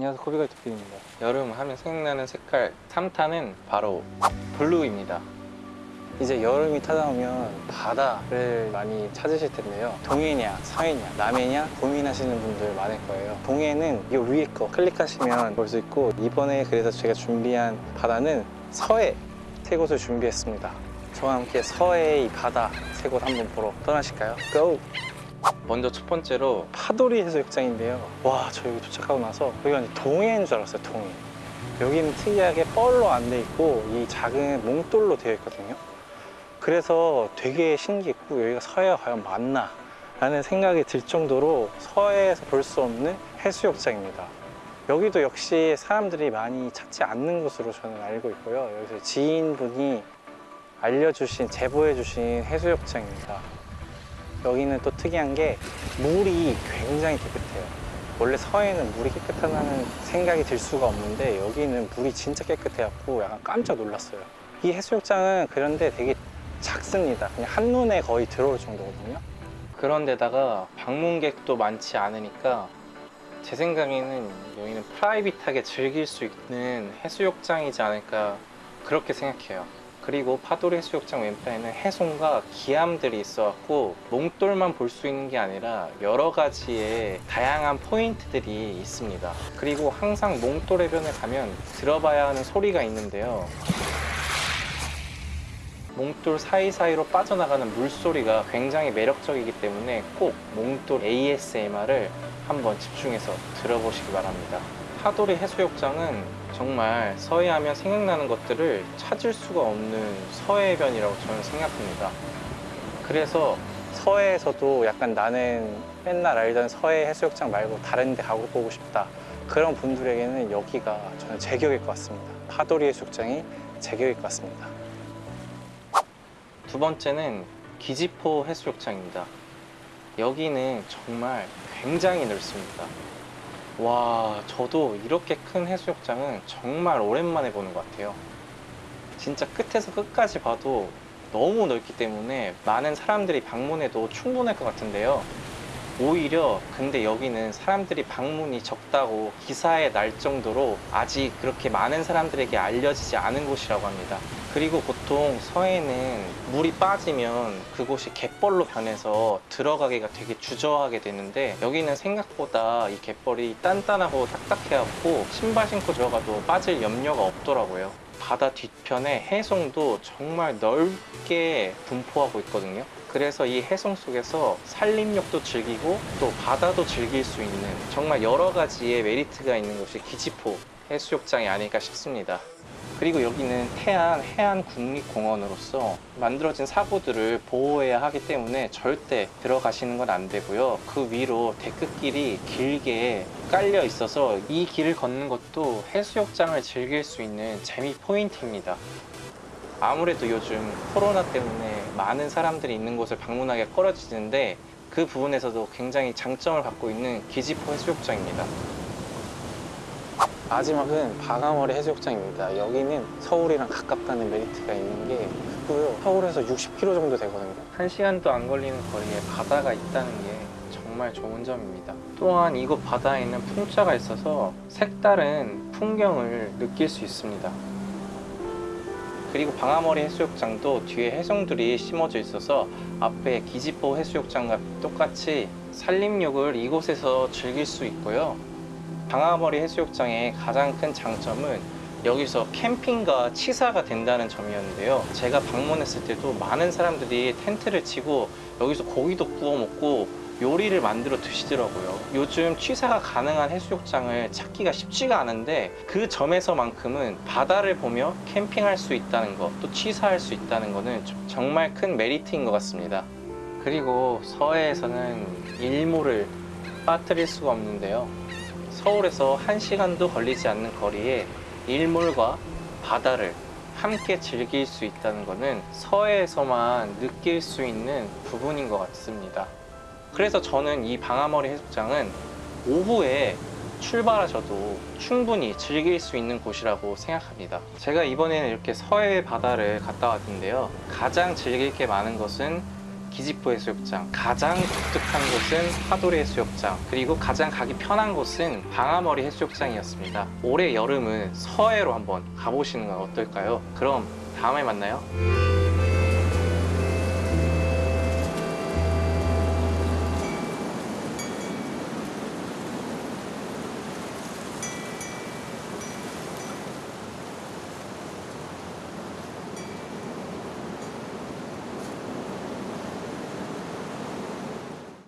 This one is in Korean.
안녕하세요 코비가이트 PD입니다. 여름 하면 생각나는 색깔 3탄은 바로 블루입니다. 이제 여름이 찾아오면 바다를 많이 찾으실 텐데요. 동해냐 서해냐 남해냐 고민하시는 분들 많을 거예요. 동해는 이 위에 거 클릭하시면 볼 수 있고 이번에 그래서 제가 준비한 바다는 서해 세 곳을 준비했습니다. 저와 함께 서해의 이 바다 세 곳 한번 보러 떠나실까요? 고! 먼저 첫 번째로 파도리 해수욕장인데요. 와 저 여기 도착하고 나서 여기가 이제 동해인 줄 알았어요 동해. 여기는 특이하게 뻘로 안 돼 있고 이 작은 몽돌로 되어 있거든요. 그래서 되게 신기했고 여기가 서해가 과연 맞나 라는 생각이 들 정도로 서해에서 볼 수 없는 해수욕장입니다. 여기도 역시 사람들이 많이 찾지 않는 곳으로 저는 알고 있고요. 여기서 지인분이 알려주신 제보해 주신 해수욕장입니다 여기는 또 특이한 게 물이 굉장히 깨끗해요. 원래 서해는 물이 깨끗하다는 생각이 들 수가 없는데 여기는 물이 진짜 깨끗해갖고 약간 깜짝 놀랐어요. 이 해수욕장은 그런데 되게 작습니다. 그냥 한눈에 거의 들어올 정도거든요. 그런데다가 방문객도 많지 않으니까 제 생각에는 여기는 프라이빗하게 즐길 수 있는 해수욕장이지 않을까 그렇게 생각해요 그리고 파도리 해수욕장 왼편에는 해송과 기암들이 있어갖고 몽돌만 볼 수 있는 게 아니라 여러 가지의 다양한 포인트들이 있습니다. 그리고 항상 몽돌 해변에 가면 들어봐야 하는 소리가 있는데요. 몽돌 사이사이로 빠져나가는 물소리가 굉장히 매력적이기 때문에 꼭 몽돌 ASMR을 한번 집중해서 들어보시기 바랍니다 파도리 해수욕장은 정말 서해하면 생각나는 것들을 찾을 수가 없는 서해변이라고 저는 생각합니다 그래서 서해에서도 약간 나는 맨날 알던 서해 해수욕장 말고 다른 데 가고 보고 싶다 그런 분들에게는 여기가 저는 제격일 것 같습니다 파도리 해수욕장이 제격일 것 같습니다 두 번째는 기지포 해수욕장입니다. 여기는 정말 굉장히 넓습니다. 와, 저도 이렇게 큰 해수욕장은 정말 오랜만에 보는 것 같아요. 진짜 끝에서 끝까지 봐도 너무 넓기 때문에 많은 사람들이 방문해도 충분할 것 같은데요. 오히려 근데 여기는 사람들이 방문이 적다고 기사에 날 정도로 아직 그렇게 많은 사람들에게 알려지지 않은 곳이라고 합니다. 그리고 보통 서해는 물이 빠지면 그곳이 갯벌로 변해서 들어가기가 되게 주저하게 되는데 여기는 생각보다 이 갯벌이 단단하고 딱딱해갖고 신발 신고 들어가도 빠질 염려가 없더라고요. 바다 뒤편에 해송도 정말 넓게 분포하고 있거든요. 그래서 이 해송 속에서 산림욕도 즐기고 또 바다도 즐길 수 있는 정말 여러 가지의 메리트가 있는 곳이 기지포 해수욕장이 아닐까 싶습니다. 그리고 여기는 태안 해안 국립공원으로서 만들어진 사고들을 보호해야 하기 때문에 절대 들어가시는 건 안 되고요. 그 위로 데크길이 길게 깔려 있어서 이 길을 걷는 것도 해수욕장을 즐길 수 있는 재미 포인트입니다. 아무래도 요즘 코로나 때문에 많은 사람들이 있는 곳을 방문하기가 꺼려지는데 그 부분에서도 굉장히 장점을 갖고 있는 기지포 해수욕장입니다. 마지막은 방아머리 해수욕장입니다. 여기는 서울이랑 가깝다는 메리트가 있는 게 있고요. 서울에서 60km 정도 되거든요. 한 시간도 안 걸리는 거리에 바다가 있다는 게 정말 좋은 점입니다. 또한 이곳 바다에는 풍자가 있어서 색다른 풍경을 느낄 수 있습니다. 그리고 방아머리 해수욕장도 뒤에 해송들이 심어져 있어서 앞에 기지포 해수욕장과 똑같이 산림욕을 이곳에서 즐길 수 있고요. 방아머리 해수욕장의 가장 큰 장점은 여기서 캠핑과 치사가 된다는 점이었는데요. 제가 방문했을 때도 많은 사람들이 텐트를 치고 여기서 고기도 구워 먹고 요리를 만들어 드시더라고요. 요즘 취사가 가능한 해수욕장을 찾기가 쉽지가 않은데 그 점에서만큼은 바다를 보며 캠핑할 수 있다는 것, 또 취사할 수 있다는 것은 정말 큰 메리트인 것 같습니다. 그리고 서해에서는 일몰을 빠뜨릴 수가 없는데요. 서울에서 1시간도 걸리지 않는 거리에 일몰과 바다를 함께 즐길 수 있다는 것은 서해에서만 느낄 수 있는 부분인 것 같습니다. 그래서 저는 이 방아머리 해수장은 오후에 출발하셔도 충분히 즐길 수 있는 곳이라고 생각합니다. 제가 이번에는 이렇게 서해 바다를 갔다 왔는데요. 가장 즐길 게 많은 것은 기지포 해수욕장. 가장 독특한 곳은 파도리 해수욕장. 그리고 가장 가기 편한 곳은 방아머리 해수욕장이었습니다. 올해 여름은 서해로 한번 가보시는 건 어떨까요? 그럼 다음에 만나요.